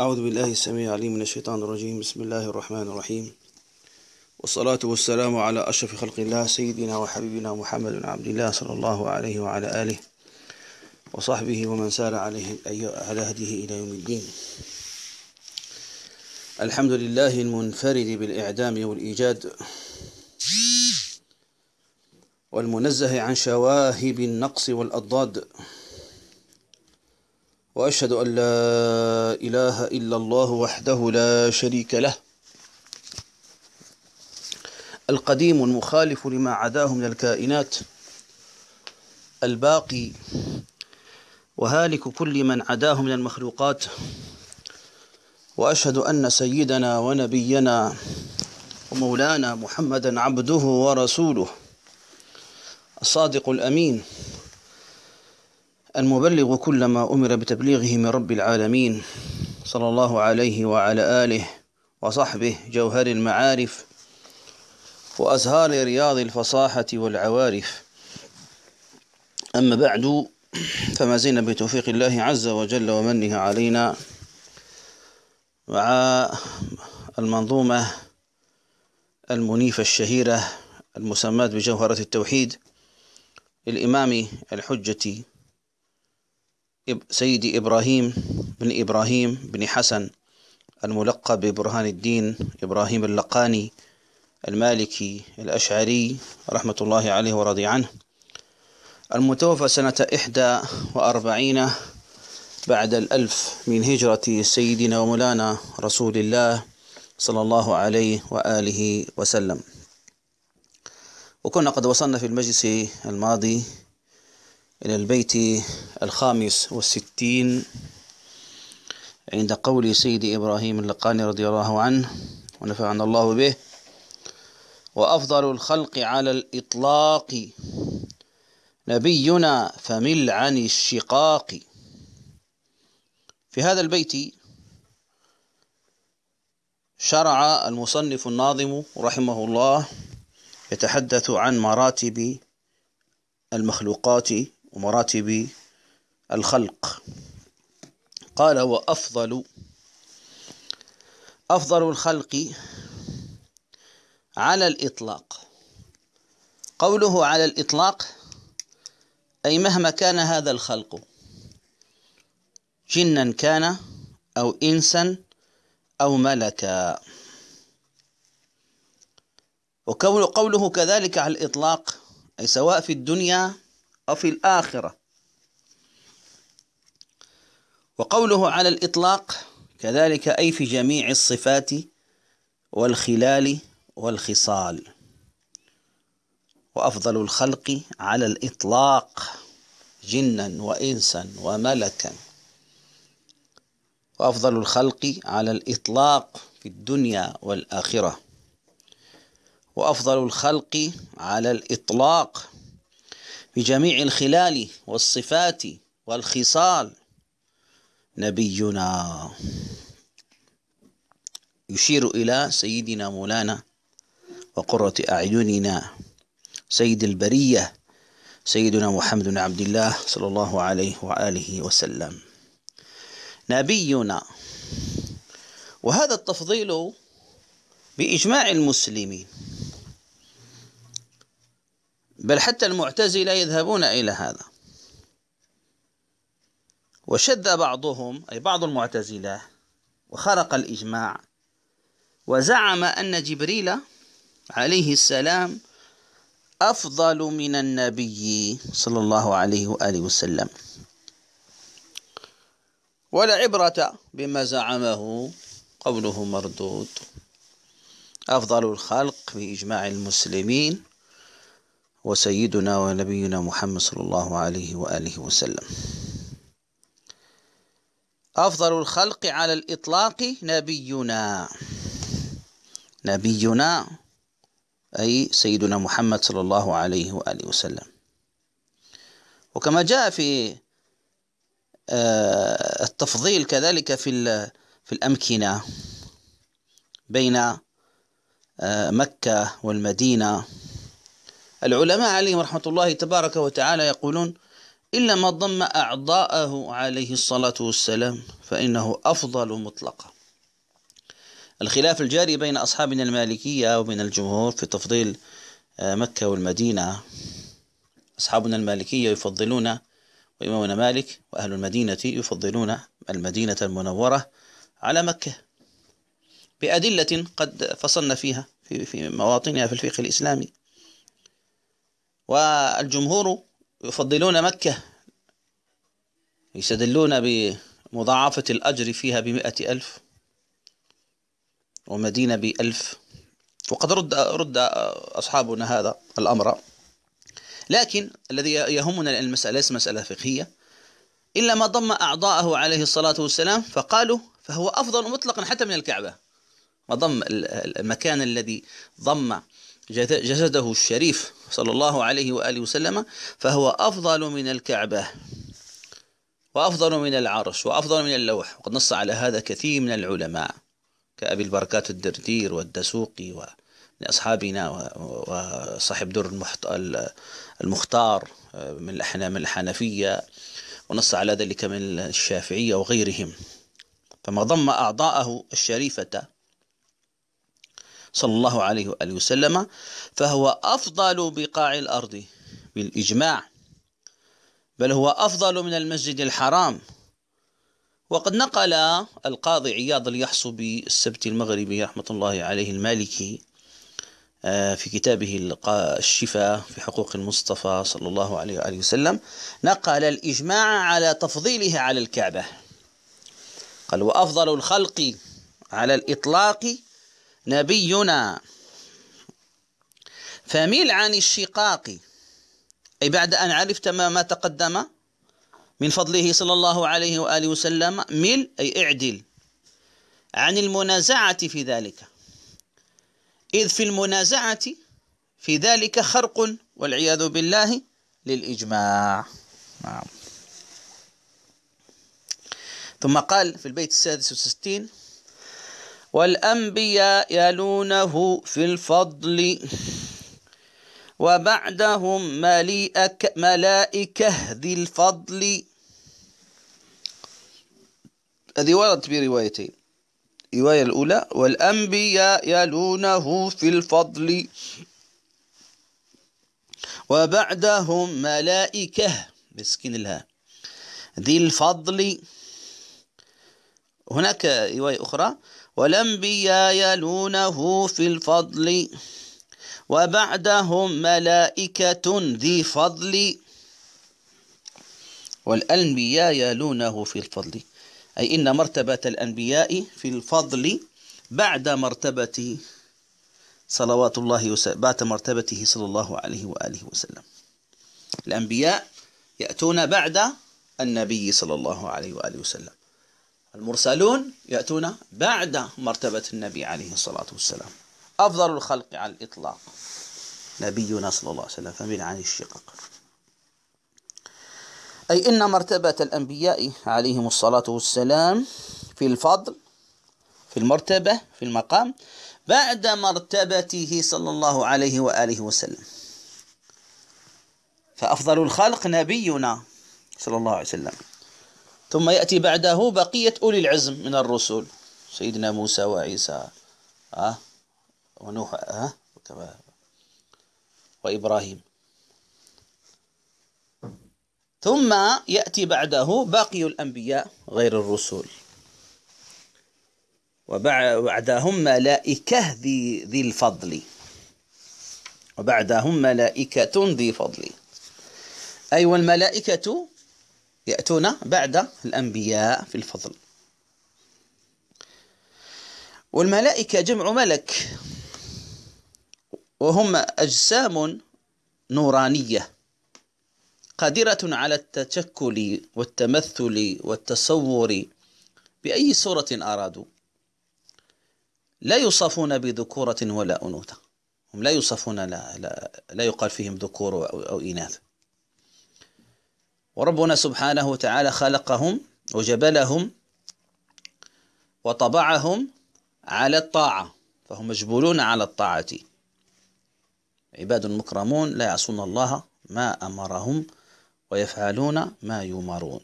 أعوذ بالله السميع العليم من الشيطان الرجيم. بسم الله الرحمن الرحيم. والصلاة والسلام على أشرف خلق الله سيدنا وحبيبنا محمد بن عبد الله صلى الله عليه وعلى آله وصحبه ومن سار عليه على هديه إلى يوم الدين. الحمد لله المنفرد بالإعدام والإيجاد والمنزه عن شواهب النقص والأضداد. وأشهد أن لا إله إلا الله وحده لا شريك له. القديم المخالف لما عداه من الكائنات. الباقي. وهالك كل من عداه من المخلوقات. وأشهد أن سيدنا ونبينا ومولانا محمدا عبده ورسوله. الصادق الأمين. المبلغ كل ما أمر بتبليغه من رب العالمين صلى الله عليه وعلى آله وصحبه جوهر المعارف وأزهار رياض الفصاحة والعوارف. أما بعد فما زلنا بتوفيق الله عز وجل ومنه علينا مع المنظومة المنيفة الشهيرة المسماة بجوهرة التوحيد للإمام الحجة سيدي إبراهيم بن إبراهيم بن حسن الملقب ببرهان الدين إبراهيم اللقاني المالكي الأشعري رحمة الله عليه ورضي عنه. المتوفى سنة إحدى وأربعين بعد الألف من هجرة سيدنا ومولانا رسول الله صلى الله عليه وآله وسلم. وكنا قد وصلنا في المجلس الماضي إلى البيت الخامس والستين عند قول سيد إبراهيم اللقاني رضي الله عنه ونفعنا الله به وأفضل الخلق على الإطلاق نبينا فمل عن الشقاق. في هذا البيت شرع المصنف الناظم رحمه الله يتحدث عن مراتب المخلوقات ومراتب الخلق. قال وأفضل أفضل الخلق على الإطلاق. قوله على الإطلاق أي مهما كان هذا الخلق جنا كان أو إنسا أو ملكا. وكون قوله كذلك على الإطلاق أي سواء في الدنيا أو في الآخرة. وقوله على الإطلاق كذلك أي في جميع الصفات والخلال والخصال. وأفضل الخلق على الإطلاق جنا وإنسا وملكا. وأفضل الخلق على الإطلاق في الدنيا والآخرة. وأفضل الخلق على الإطلاق في جميع الخلال والصفات والخصال نبينا. يشير إلى سيدنا مولانا وقرة أعيننا سيد البرية سيدنا محمد بن عبد الله صلى الله عليه وآله وسلم. نبينا. وهذا التفضيل بإجماع المسلمين. بل حتى المعتزلة يذهبون إلى هذا. وشد بعضهم أي بعض المعتزلة وخرق الإجماع وزعم أن جبريل عليه السلام أفضل من النبي صلى الله عليه وآله وسلم. ولا عبرة بما زعمه قوله مردود. أفضل الخلق بإجماع المسلمين وسيدنا ونبينا محمد صلى الله عليه وآله وسلم. أفضل الخلق على الإطلاق نبينا. نبينا أي سيدنا محمد صلى الله عليه وآله وسلم. وكما جاء في آه، التفضيل كذلك في في الأمكنة بين آه، مكة والمدينة. العلماء عليهم رحمة الله تبارك وتعالى يقولون إلا ما ضم أعضاءه عليه الصلاة والسلام فإنه أفضل مطلقا. الخلاف الجاري بين أصحابنا المالكية وبين الجمهور في تفضيل آه، مكة والمدينة. أصحابنا المالكية يفضلون وإمامنا مالك وأهل المدينة يفضلون المدينة المنورة على مكة. بأدلة قد فصلنا فيها في في مواطنها في الفقه الإسلامي. والجمهور يفضلون مكة يستدلون بمضاعفة الأجر فيها بمئة ألف ومدينة بألف. وقد رد رد أصحابنا هذا الأمر. لكن الذي يهمنا المسألة ليس مسألة فقهية إلا ما ضم أعضاءه عليه الصلاة والسلام فقالوا فهو أفضل مطلقا حتى من الكعبة. ما ضم المكان الذي ضم جسده الشريف صلى الله عليه وآله وسلم فهو أفضل من الكعبة وأفضل من العرش وأفضل من اللوح. وقد نص على هذا كثير من العلماء كأبي البركات الدردير والدسوقي ومن أصحابنا وصاحب دور المختار من من الحنفية ونص على ذلك من الشافعية وغيرهم. فما ضم أعضاءه الشريفة صلى الله عليه وآله وسلم فهو أفضل بقاع الأرض بالإجماع بل هو أفضل من المسجد الحرام. وقد نقل القاضي عياض اليحصبي السبت المغربي رحمة الله عليه المالكي آه، في كتابه الشفاء في حقوق المصطفى صلى الله عليه وآله وسلم نقل الإجماع على تفضيله على الكعبة. قال وأفضل الخلق على الإطلاق نبينا. فمل عن الشقاق. أي بعد أن عرفت ما, ما تقدم من فضله صلى الله عليه وآله وسلم مل أي اعدل عن المنازعة في ذلك. إذ في المنازعة في ذلك خرق والعياذ بالله للإجماع. نعم. ثم قال في البيت السادس والستين والأنبياء يلونه في الفضل وبعدهم ملائكة ذي الفضل. هذه وردت بروايتين الرواية الأولى والأنبياء يلونه في الفضل. وبعدهم ملائكة مسكين الها ذي الفضل. هناك رواية أخرى. والأنبياء يلونه في الفضل وبعدهم ملائكة ذي فضل. والأنبياء يلونه في الفضل. أي إن مرتبة الأنبياء في الفضل بعد مرتبة صلوات الله وسلم بعد مرتبته صلى الله عليه وآله وسلم. الأنبياء يأتون بعد النبي صلى الله عليه وآله وسلم. المرسلون يأتون بعد مرتبة النبي عليه الصلاة والسلام. أفضل الخلق على الإطلاق. نبينا صلى الله عليه وسلم فمن عن الشقق. أي إن مرتبة الأنبياء عليهم الصلاة والسلام في الفضل في المرتبة في المقام بعد مرتبته صلى الله عليه وآله وسلم. فأفضل الخلق نبينا صلى الله عليه وسلم. ثم يأتي بعده بقية أولي العزم من الرسل. سيدنا موسى وعيسى. ها؟ ونوح. وكما وإبراهيم. ثم يأتي بعده باقي الأنبياء غير الرسل. وبعدهم ملائكة ذي, ذي الفضل. وبعدهم ملائكة ذي فضل. أي والملائكة يأتون بعد الأنبياء في الفضل. والملائكة جمع ملك وهم أجسام نورانية قادرة على التشكل والتمثل والتصور بأي صورة أرادوا. لا يوصفون بذكورة ولا أنوثة. هم لا يوصفون لا, لا, لا يقال فيهم ذكور أو إناث. وربنا سبحانه وتعالى خلقهم وجبلهم وطبعهم على الطاعة فهم مجبولون على الطاعة. عباد مكرمون لا يعصون الله ما أمرهم ويفعلون ما يؤمرون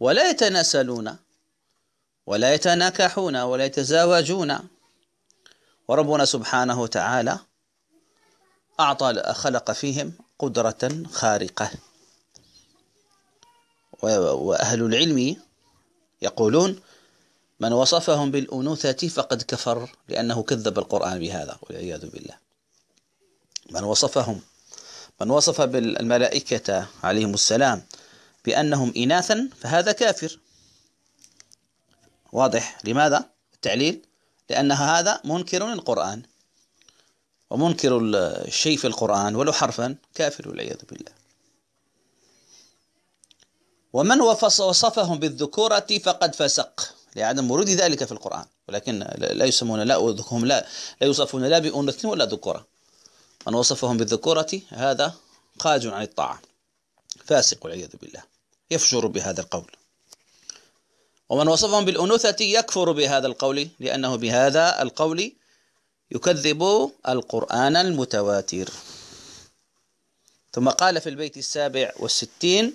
ولا يتناسلون ولا يتناكحون ولا يتزاوجون. وربنا سبحانه وتعالى أعطى خلق فيهم قدرة خارقة. وأهل العلم يقولون من وصفهم بالأنوثة فقد كفر لأنه كذب القرآن بهذا والعياذ بالله. من وصفهم من وصف بالملائكة عليهم السلام بأنهم إناثا فهذا كافر. واضح. لماذا؟ التعليل لأن هذا منكر للقرآن ومنكر الشيء في القرآن ولو حرفا كافر والعياذ بالله. ومن وصفهم بالذكورة فقد فسق. لعدم ورود ذلك في القرآن. ولكن لا يسمون لا هم لا لا يوصفون لا بأنثى ولا ذكورة. من وصفهم بالذكورة هذا خارج عن الطاعة. فاسق والعياذ بالله. يفجر بهذا القول. ومن وصفهم بالأنوثة يكفر بهذا القول لأنه بهذا القول يكذب القرآن المتواتر. ثم قال في البيت السابع والستين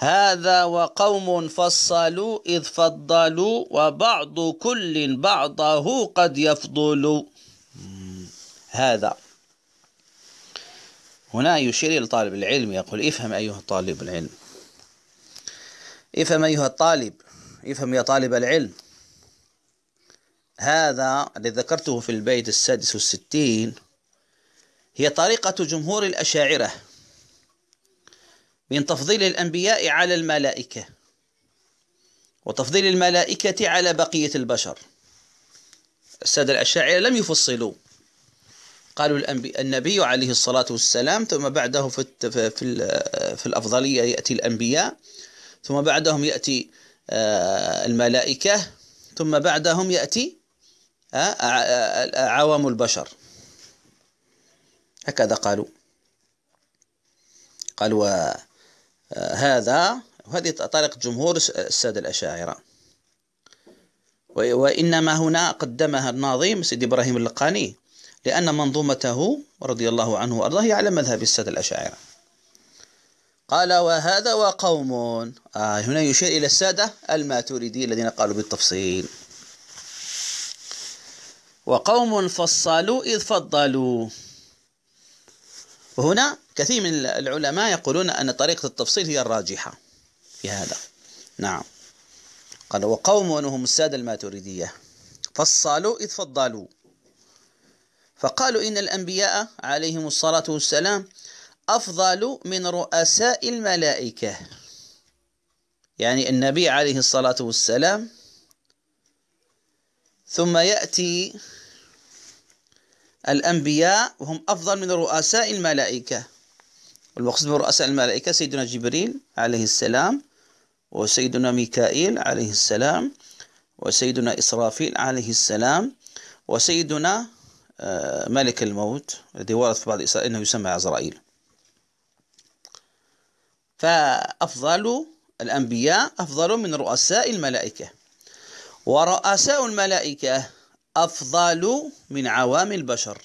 هذا وقوم فصلوا إذ فضلوا وبعض كل بعضه قد يفضل. هذا. هنا يشير إلى طالب العلم يقول افهم أيها طالب العلم. افهم أيها الطالب. افهم يا طالب العلم. هذا الذي ذكرته في البيت السادس والستين هي طريقة جمهور الأشاعرة. من تفضيل الأنبياء على الملائكة وتفضيل الملائكة على بقية البشر. السادة الأشاعرة لم يفصلوا. قالوا النبي عليه الصلاة والسلام ثم بعده في في الأفضلية يأتي الأنبياء ثم بعدهم يأتي آه، الملائكة ثم بعدهم يأتي آه، عوام البشر. هكذا قالوا. قالوا هذا وهذه طريقة جمهور السادة الأشاعرة. وإنما هنا قدمها الناظم سيد إبراهيم اللقاني لأن منظومته رضي الله عنه وأرضاه هي على مذهب السادة الأشاعرة. قال وهذا وقوم. آه هنا يشير إلى السادة الماتريدي الذين قالوا بالتفصيل. وقوم فصلوا إذ فضلوا. وهنا كثير من العلماء يقولون أن طريقة التفصيل هي الراجحة في هذا. نعم. قال وقوم هم السادة الماتريدية. فصلوا إذ فضلوا. فقالوا إن الأنبياء عليهم الصلاة والسلام أفضل من رؤساء الملائكة. يعني النبي عليه الصلاة والسلام ثم يأتي الأنبياء وهم أفضل من رؤساء الملائكة. والمقصود برؤساء الملائكة سيدنا جبريل عليه السلام وسيدنا ميكائيل عليه السلام وسيدنا إسرافيل عليه السلام وسيدنا آه، ملك الموت الذي ورد في بعض إسرائيل أنه يسمى عزرائيل. فأفضل الأنبياء أفضل من رؤساء الملائكة. ورؤساء الملائكة أفضل من عوام البشر.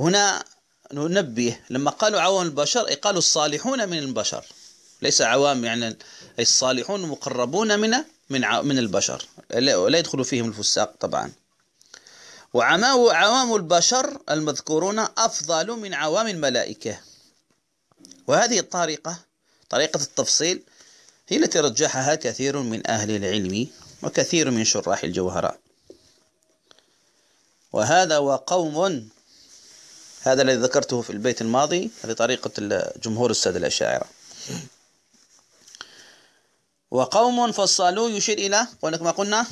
هنا ننبه لما قالوا عوام البشر قالوا الصالحون من البشر. ليس عوام يعني الصالحون مقربون من من من البشر. لا يدخل فيهم الفساق طبعا. وعوام البشر المذكورون أفضل من عوام الملائكة. وهذه الطريقة طريقة التفصيل هي التي رجحها كثير من أهل العلم وكثير من شراح الجوهرات. وهذا وقوم هذا الذي ذكرته في البيت الماضي هذه طريقة جمهور السادة الأشاعرة. وقوم فصلوا يشير إلى كما قلنا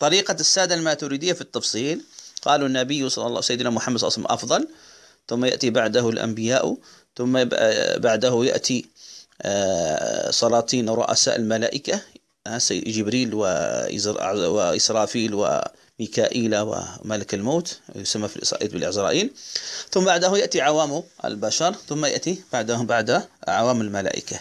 طريقة السادة الماتريدية في التفصيل. قالوا النبي صلى الله سيدنا محمد صلى الله عليه وسلم أفضل ثم يأتي بعده الأنبياء ثم بعده يأتي آه، سلاطين رؤساء الملائكة آه، جبريل وإسرافيل وميكائيل وملك الموت يسمى في الإسرائيل بالعزرائيل ثم بعده يأتي عوام البشر ثم يأتي بعدهم بعد عوام الملائكة.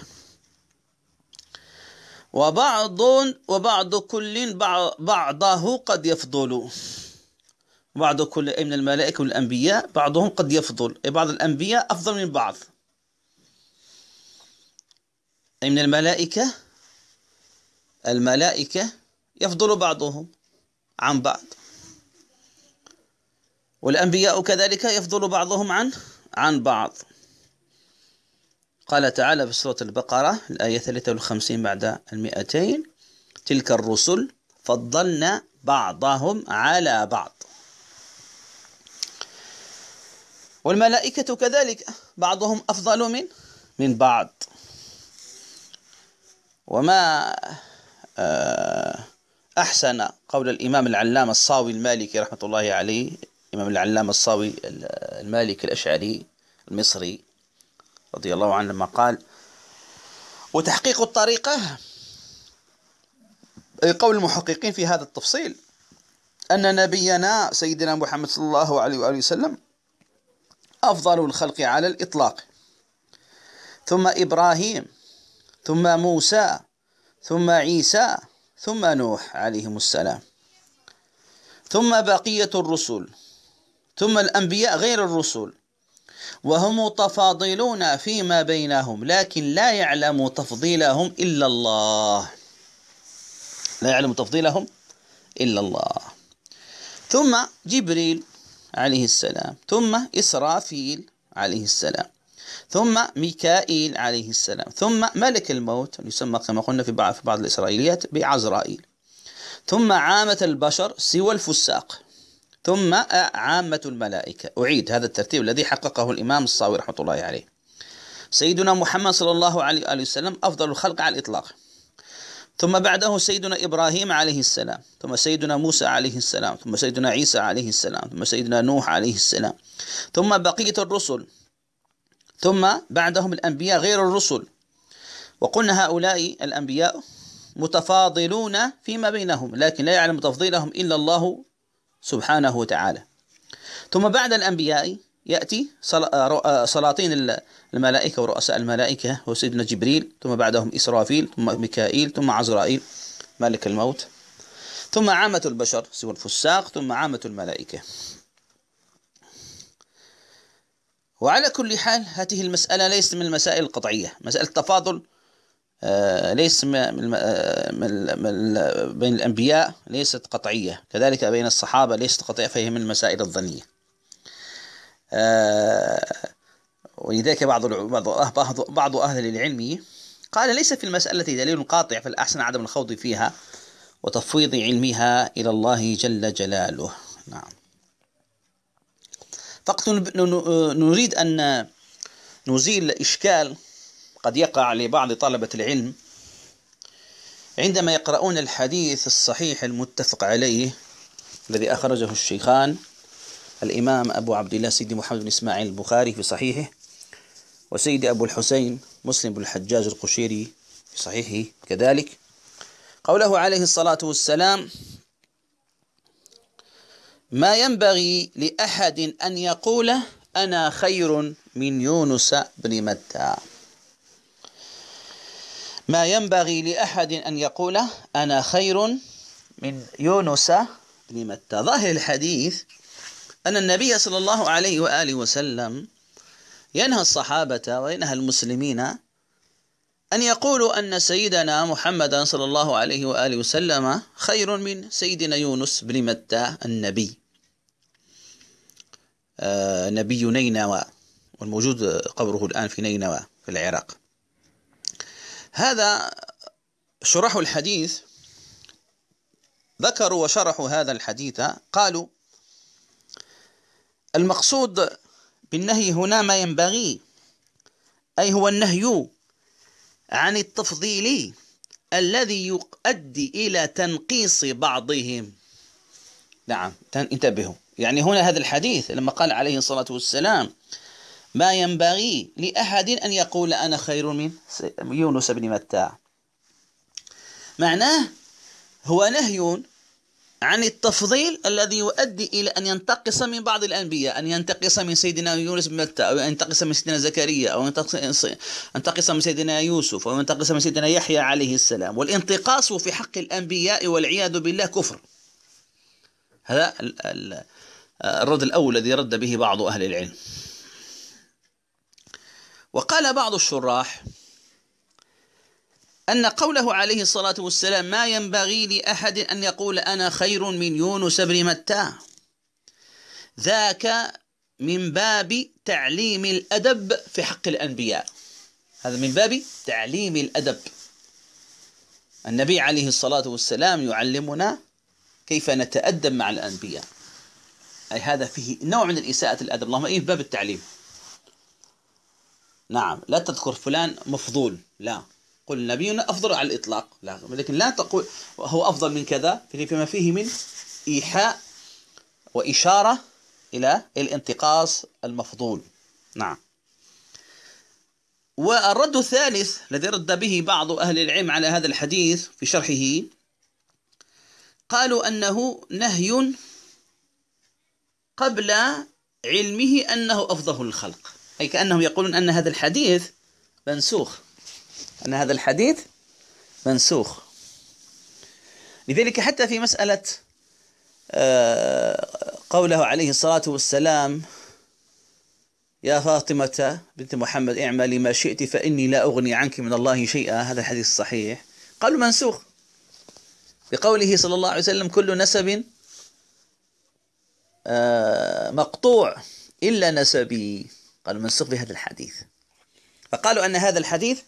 وبعض وبعض كل بعضه قد يفضل. بعض كل من الملائكة والأنبياء بعضهم قد يفضل. بعض الأنبياء أفضل من بعض. أي من الملائكة الملائكة يفضل بعضهم. عن بعض. والأنبياء كذلك يفضل بعضهم عن عن بعض. قال تعالى في سورة البقرة الآية 53 بعد المئتين تلك الرسل فضلنا بعضهم على بعض. والملائكة كذلك بعضهم أفضل من من بعض. وما آه، أحسن قول الإمام العلامة الصاوي المالكي رحمة الله عليه الإمام العلامة الصاوي المالكي الأشعري المصري رضي الله عنه لما قال وتحقيق الطريقة قول المحققين في هذا التفصيل أن نبينا سيدنا محمد صلى الله عليه وآله وسلم أفضل الخلق على الإطلاق. ثم إبراهيم ثم موسى ثم عيسى ثم نوح عليهم السلام. ثم بقية الرسل. ثم الأنبياء غير الرسل. وهم متفاضلون فيما بينهم لكن لا يعلم تفضيلهم إلا الله. لا يعلم تفضيلهم إلا الله. ثم جبريل عليه السلام. ثم إسرافيل عليه السلام. ثم ميكائيل عليه السلام. ثم ملك الموت يسمى كما قلنا في بعض في بعض الإسرائيليات بعزرائيل. ثم عامة البشر سوى الفساق. ثم عامة الملائكة. أعيد هذا الترتيب الذي حققه الإمام الصاوي رحمة الله عليه. سيدنا محمد صلى الله عليه وآله وسلم أفضل الخلق على الإطلاق. ثم بعده سيدنا إبراهيم عليه السلام. ثم سيدنا موسى عليه السلام. ثم سيدنا عيسى عليه السلام. ثم سيدنا نوح عليه السلام. ثم بقية الرسل. ثم بعدهم الأنبياء غير الرسل. وقلنا هؤلاء الأنبياء متفاضلون فيما بينهم لكن لا يعلم تفضيلهم إلا الله سبحانه وتعالى. ثم بعد الأنبياء يأتي سلاطين الملائكة ورؤساء الملائكة هو سيدنا جبريل ثم بعدهم إسرافيل ثم ميكائيل ثم عزرائيل ملك الموت ثم عامة البشر سوى الفساق ثم عامة الملائكة. وعلى كل حال هذه المسألة ليست من المسائل القطعية. مسألة التفاضل آه، ليس بين الأنبياء ليست قطعية. كذلك بين الصحابة ليست قطعية فهي من المسائل الظنية. آه، ولذلك بعض بعض بعض أهل العلم قال ليس في المسألة دليل قاطع فالأحسن عدم الخوض فيها وتفويض علمها إلى الله جل جلاله. نعم. فقط نريد أن نزيل إشكال قد يقع لبعض طلبة العلم عندما يقرؤون الحديث الصحيح المتفق عليه الذي أخرجه الشيخان الإمام أبو عبد الله سيدي محمد بن إسماعيل البخاري في صحيحه وسيدي أبو الحسين مسلم بن الحجاج القشيري في صحيحه كذلك. قوله عليه الصلاة والسلام ما ينبغي لأحد أن يقول أنا خير من يونس بن متى. ما ينبغي لأحد أن يقول أنا خير من يونس بن متى. ظاهر الحديث أن النبي صلى الله عليه وآله وسلم ينهى الصحابة وينهى المسلمين أن يقولوا أن سيدنا محمدا صلى الله عليه وآله وسلم خير من سيدنا يونس بن متى النبي. نبي نينوى والموجود قبره الآن في نينوى في العراق. هذا شرحوا الحديث ذكروا وشرحوا هذا الحديث قالوا المقصود بالنهي هنا ما ينبغي أي هو النهي عن التفضيل الذي يؤدي إلى تنقيص بعضهم. نعم انتبهوا. يعني هنا هذا الحديث لما قال عليه الصلاة والسلام ما ينبغي لأحد أن يقول أنا خير من يونس بن متى معناه هو نهي عن التفضيل الذي يؤدي إلى أن ينتقص من بعض الأنبياء أن ينتقص من سيدنا يونس بن متى أو ينتقص من سيدنا زكريا أو ينتقص من سيدنا يوسف أو ينتقص من سيدنا يحيى عليه السلام. والانتقاص في حق الأنبياء والعياذ بالله كفر. هذا الرد الأول الذي رد به بعض أهل العلم. وقال بعض الشراح أن قوله عليه الصلاة والسلام ما ينبغي لأحد أن يقول أنا خير من يونس بن متى؟ ذاك من باب تعليم الأدب في حق الأنبياء. هذا من باب تعليم الأدب. النبي عليه الصلاة والسلام يعلمنا كيف نتأدب مع الأنبياء. أي هذا فيه نوع من الإساءة الأدب. اللهم إيه باب التعليم. نعم لا تذكر فلان مفضول. لا. قل نبينا أفضل على الإطلاق. لا. لكن لا تقول هو أفضل من كذا فيما فيه من إيحاء وإشارة إلى الانتقاص المفضول. نعم. والرد الثالث الذي رد به بعض أهل العلم على هذا الحديث في شرحه قالوا أنه نهي قبل علمه أنه أفضل الخلق. أي كأنهم يقولون أن هذا الحديث منسوخ. أن هذا الحديث منسوخ. لذلك حتى في مسألة آه، قوله عليه الصلاة والسلام يا فاطمة بنت محمد اعملي ما شئت فإني لا أغني عنك من الله شيئا. هذا الحديث الصحيح قالوا منسوخ. بقوله صلى الله عليه وسلم كل نسب مقطوع إلا نسبي. قالوا منسوخ بهذا الحديث. فقالوا أن هذا الحديث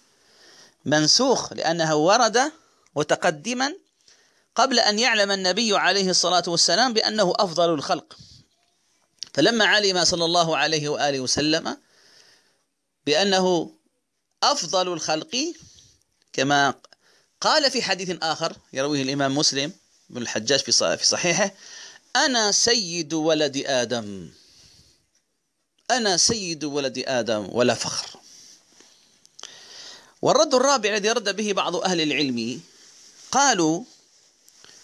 منسوخ لأنه ورد متقدما قبل أن يعلم النبي عليه الصلاة والسلام بأنه أفضل الخلق. فلما علم صلى الله عليه وآله وسلم بأنه أفضل الخلق كما قال في حديث آخر يرويه الإمام مسلم بن الحجاج في صحيحه أنا سيد ولد آدم. أنا سيد ولد آدم ولا فخر. والرد الرابع الذي رد به بعض أهل العلم قالوا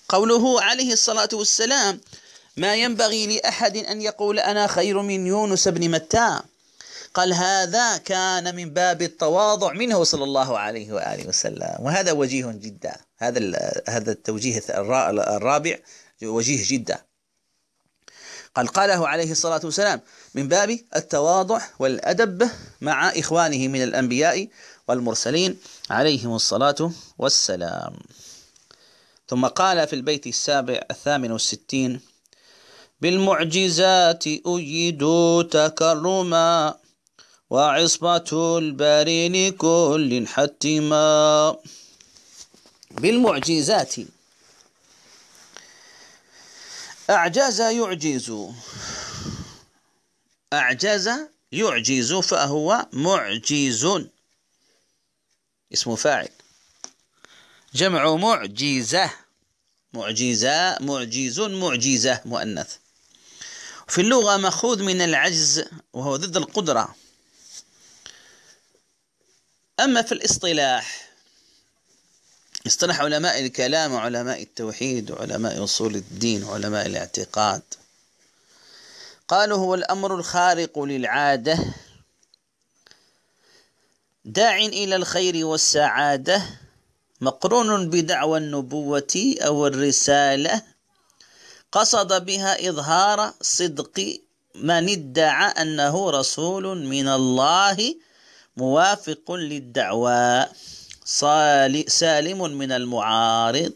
قوله عليه الصلاة والسلام ما ينبغي لأحد أن يقول أنا خير من يونس بن متى؟ قال هذا كان من باب التواضع منه صلى الله عليه وآله وسلم. وهذا وجيه جدا. هذا هذا التوجيه الرابع وجيه جدا. قال قاله عليه الصلاة والسلام من باب التواضع والأدب مع إخوانه من الأنبياء والمرسلين عليهم الصلاة والسلام. ثم قال في البيت السابع الثامن والستين بالمعجزات أيدوا تكرما وعصبة البارين كل حتما. بالمعجزات أعجز يعجز. أعجز يعجز فهو معجز. اسم فاعل. جمع معجزة. معجزة معجز معجزة مؤنث. في اللغة مأخوذ من العجز وهو ضد القدرة. أما في الاصطلاح اصطلح علماء الكلام وعلماء التوحيد وعلماء أصول الدين وعلماء الاعتقاد. قالوا هو الأمر الخارق للعادة. داع إلى الخير والسعادة. مقرون بدعوى النبوة أو الرسالة. قصد بها إظهار صدق من ادعى أنه رسول من الله موافق للدعوى. سالم من المعارض.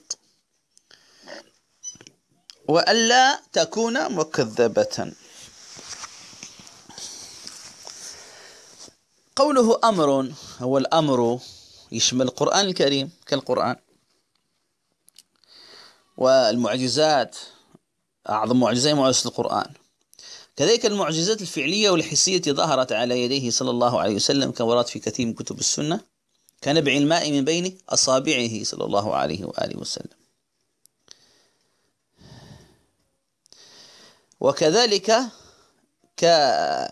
وألا تكون مكذبة. قوله أمر هو الأمر يشمل القرآن الكريم كالقرآن. والمعجزات أعظم معجزة معجزة القرآن. كذلك المعجزات الفعلية والحسية ظهرت على يديه صلى الله عليه وسلم كما ورد في كثير من كتب السنة. كنبع الماء من بين أصابعه صلى الله عليه وآله وسلم. وكذلك كعدم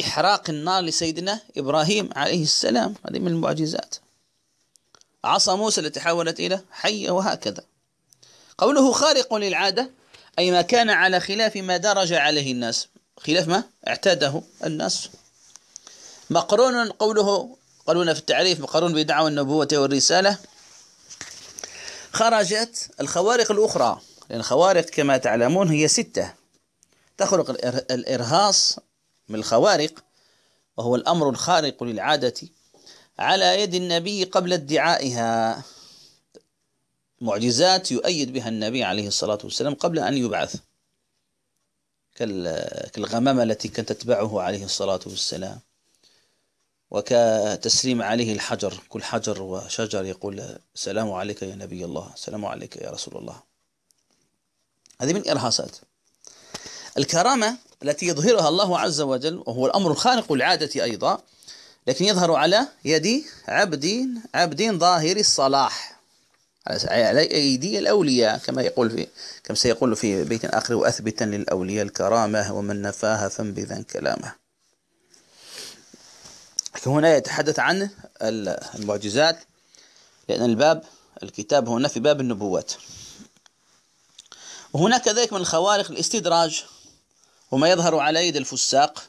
إحراق النار لسيدنا إبراهيم عليه السلام هذه من المعجزات. عصا موسى التي تحولت إلى حية وهكذا. قوله خارق للعادة أي ما كان على خلاف ما درج عليه الناس. خلاف ما اعتاده الناس. مقرون قوله قالونا في التعريف مقرون بدعوى النبوة والرسالة. خرجت الخوارق الأخرى لأن الخوارق كما تعلمون هي ستة. تخرق الإرهاص من الخوارق وهو الأمر الخارق للعادة على يد النبي قبل ادعائها. معجزات يؤيد بها النبي عليه الصلاة والسلام قبل أن يبعث. كالغمامة التي كانت تتبعه عليه الصلاة والسلام. وكتسليم عليه الحجر كل حجر وشجر يقول السلام عليك يا نبي الله السلام عليك يا رسول الله. هذه من إرهاصات. الكرامة التي يظهرها الله عز وجل وهو الأمر الخارق العادة أيضا لكن يظهر على يد عبد عبد ظاهر الصلاح. على أيدي الأولياء كما يقول في كما سيقول في بيت آخر وأثبتا للأولياء الكرامة ومن نفاها فانبذا كلامه. هنا يتحدث عن المعجزات لأن الباب الكتاب هنا في باب النبوات. وهناك كذلك من الخوارق الاستدراج وما يظهر على يد الفساق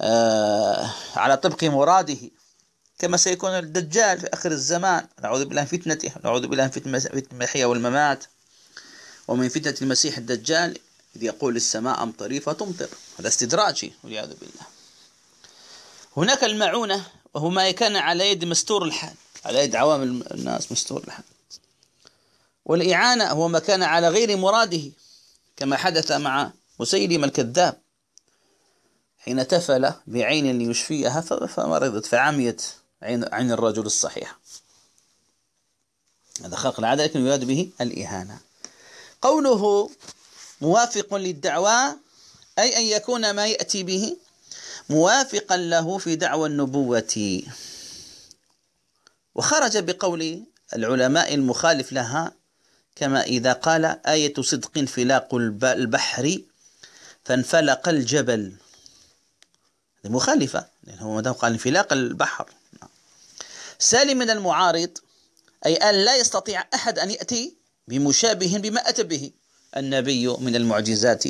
آه على طبق مراده كما سيكون الدجال في آخر الزمان. نعوذ بالله من فتنته نعوذ بالله من فتنة المحيا والممات ومن فتنة المسيح الدجال إذ يقول السماء أمطري فتمطر. هذا استدراجي والعياذ بالله. هناك المعونة وهو ما كان على يد مستور الحال. على يد عوام الناس مستور الحال. والإعانة هو ما كان على غير مراده كما حدث مع مسيلم الكذاب حين تفل بعين ليشفيها فمرضت فعميت عين, الرجل الصحيح. هذا خلق العادة لكن يراد به الإهانة. قوله موافق للدعوى أي أن يكون ما يأتي به موافقا له في دعوى النبوة. وخرج بقول العلماء المخالف لها كما إذا قال آية صدق انفلاق البحر فانفلق الجبل. مخالفة لأنه ما دام قال انفلاق البحر. سالم من المعارض أي أن لا يستطيع أحد أن يأتي بمشابه بما أتى به النبي من المعجزات.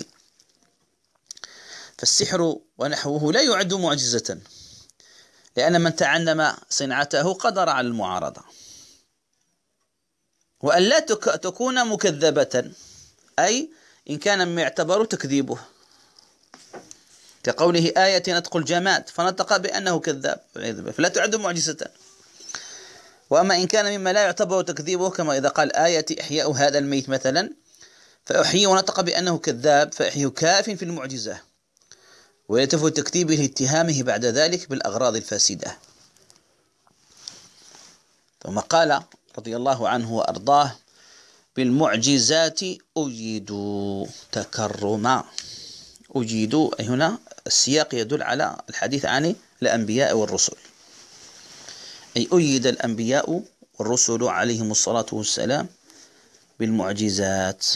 فالسحر ونحوه لا يعد معجزة لأن من تعلم صنعته قدر على المعارضة. وأن لا تكون مكذبة أي إن كان مما يعتبر تكذيبه. كقوله آية نطق الجماد فنطق بأنه كذاب فلا تعد معجزة. وأما إن كان مما لا يعتبر تكذيبه كما إذا قال آية إحياء هذا الميت مثلا فأحيي ونطق بأنه كذاب فأحيي كاف في المعجزة. ويتف تكذيبه لاتهامه بعد ذلك بالأغراض الفاسدة. ثم قال رضي الله عنه وأرضاه بالمعجزات أجيدوا تكرما. أجيدوا هنا السياق يدل على الحديث عن الأنبياء والرسل. أي أيد الأنبياء والرسل عليهم الصلاة والسلام بالمعجزات.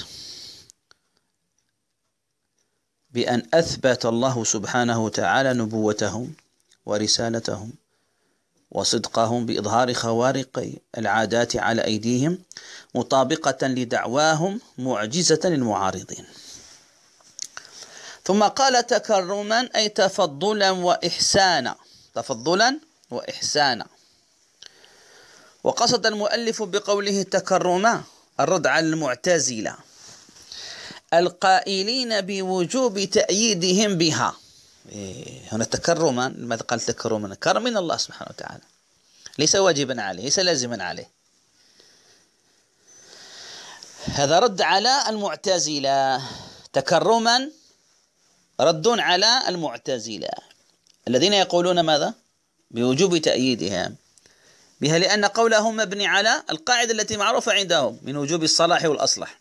بأن أثبت الله سبحانه وتعالى نبوتهم ورسالتهم وصدقهم بإظهار خوارق العادات على أيديهم مطابقة لدعواهم معجزة للمعارضين. ثم قال تكرما أي تفضلا وإحسانا تفضلا وإحسانا. وقصد المؤلف بقوله تكرما الرد على المعتزلة. القائلين بوجوب تأييدهم بها. إيه، هنا تكرما لماذا قال تكرما؟ كرم من الله سبحانه وتعالى. ليس واجبا عليه ليس لازما عليه. هذا رد على المعتزلة. تكرما رد على المعتزلة. الذين يقولون ماذا؟ بوجوب تأييدهم. بها لأن قولهم مبني على القاعدة التي معروفة عندهم من وجوب الصلاح والأصلح.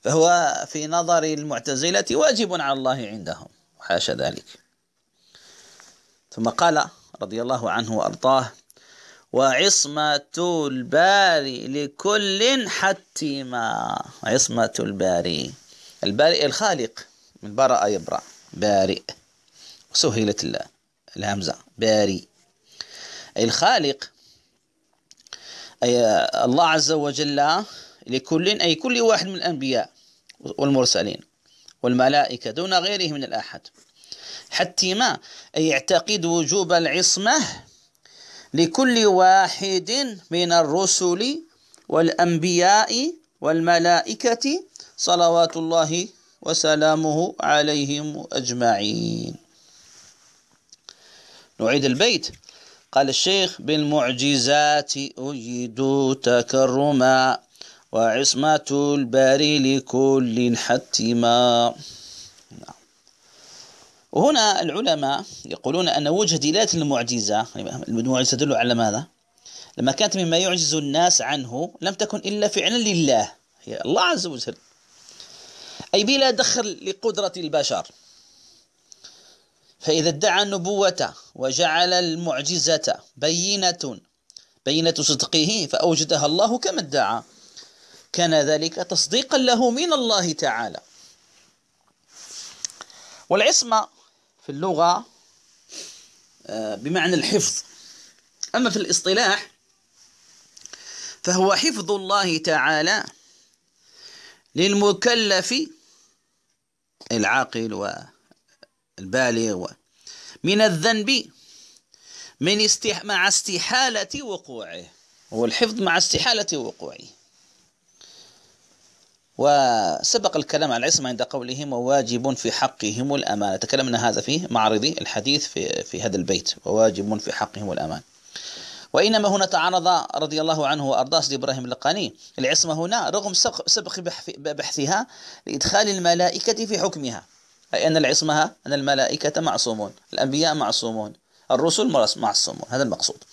فهو في نظر المعتزلة واجب على الله عندهم وحاشا ذلك. ثم قال رضي الله عنه وأرضاه وعصمة الباري لكل حتما عصمة الباري. البارئ الخالق من برأ يبرأ. بارئ سهلت الهمزة. باري. أي الخالق أي الله عز وجل لكل أي كل واحد من الأنبياء والمرسلين والملائكة دون غيره من الآحد. حتى ما أي يعتقد وجوب العصمة لكل واحد من الرسل والأنبياء والملائكة صلوات الله وسلامه عليهم أجمعين. نعيد البيت. قال الشيخ بالمعجزات أجد تكرما. وعصمة الباري لكل حتما. وهنا العلماء يقولون أن وجه دلالة المعجزة المعجزة تدل على ماذا؟ لما كانت مما يعجز الناس عنه لم تكن إلا فعلا لله هي الله عز وجل أي بلا دخل لقدرة البشر فإذا ادعى النبوة وجعل المعجزة بينة بينة صدقه فأوجدها الله كما ادعى كان ذلك تصديقا له من الله تعالى. والعصمة في اللغة آه، بمعنى الحفظ. أما في الاصطلاح فهو حفظ الله تعالى للمكلف العاقل والبالغ من الذنب من استح مع استحالة وقوعه. هو الحفظ مع استحالة وقوعه. وسبق الكلام عن العصمة عند قولهم وواجب في حقهم الأمانة تكلمنا هذا في معرض الحديث في, في هذا البيت. وواجب في حقهم الأمان. وإنما هنا تعرض رضي الله عنه وأرضاه سيدي إبراهيم اللقاني. العصمة هنا رغم سبق بحثها لإدخال الملائكة في حكمها. أي أن العصمة أن الملائكة معصومون الأنبياء معصومون الرسل معصومون. هذا المقصود.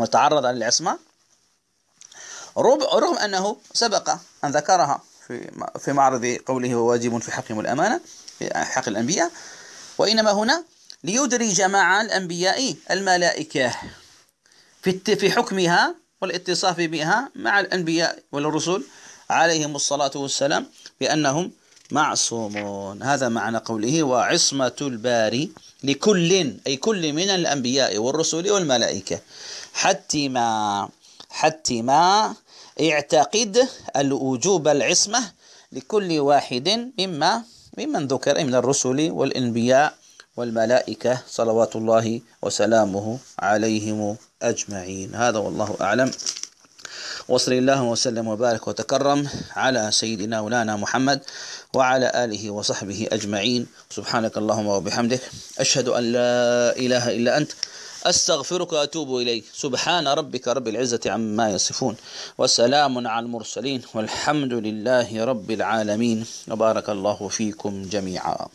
هو تعرض للعصمة رغم أنه سبق أن ذكرها. في في معرض قوله وواجب في حقهم الأمانة في حق الأنبياء. وإنما هنا ليدرج مع الأنبياء الملائكة في في حكمها والاتصاف بها مع الأنبياء والرسل عليهم الصلاة والسلام بأنهم معصومون. هذا معنى قوله وعصمة الباري لكل أي كل من الأنبياء والرسل والملائكة. حتى ما حتى ما اعتقد الوجوب العصمة لكل واحد مما ممن ذكر من الرسل والأنبياء والملائكة صلوات الله وسلامه عليهم أجمعين. هذا والله أعلم. وصلى الله وسلم وبارك وتكرم على سيدنا مولانا محمد وعلى آله وصحبه أجمعين. سبحانك اللهم وبحمدك. أشهد أن لا إله إلا أنت. أستغفرك وأتوب إليك. سبحان ربك رب العزة عما يصفون. وسلام على المرسلين. والحمد لله رب العالمين. وبارك الله فيكم جميعا.